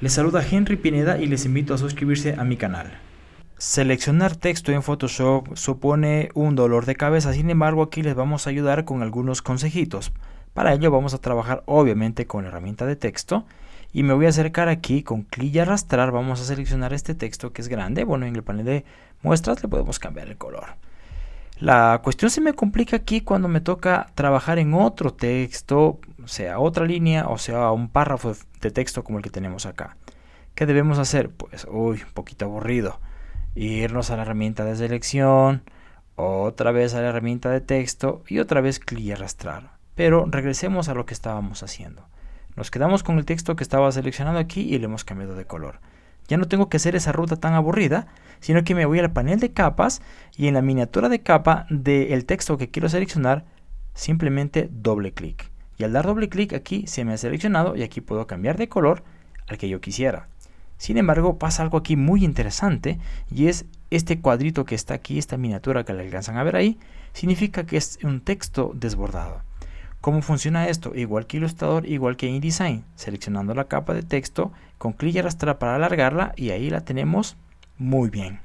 Les saluda Henry Pineda y les invito a suscribirse a mi canal. Seleccionar texto en Photoshop supone un dolor de cabeza, sin embargo aquí les vamos a ayudar con algunos consejitos. Para ello vamos a trabajar obviamente con la herramienta de texto y me voy a acercar aquí con clic y arrastrar, vamos a seleccionar este texto que es grande, bueno en el panel de muestras le podemos cambiar el color. La cuestión se me complica aquí cuando me toca trabajar en otro texto, sea otra línea o sea un párrafo de texto como el que tenemos acá. ¿Qué debemos hacer? Pues, uy, un poquito aburrido. Irnos a la herramienta de selección, otra vez a la herramienta de texto y otra vez clic y arrastrar. Pero regresemos a lo que estábamos haciendo. Nos quedamos con el texto que estaba seleccionado aquí y le hemos cambiado de color. Ya no tengo que hacer esa ruta tan aburrida, sino que me voy al panel de capas y en la miniatura de capa del texto que quiero seleccionar, simplemente doble clic. Y al dar doble clic aquí se me ha seleccionado y aquí puedo cambiar de color al que yo quisiera. Sin embargo, pasa algo aquí muy interesante y es este cuadrito que está aquí, esta miniatura que le alcanzan a ver ahí, significa que es un texto desbordado. ¿Cómo funciona esto? Igual que Illustrator, igual que InDesign, seleccionando la capa de texto, con clic y arrastrar para alargarla y ahí la tenemos muy bien.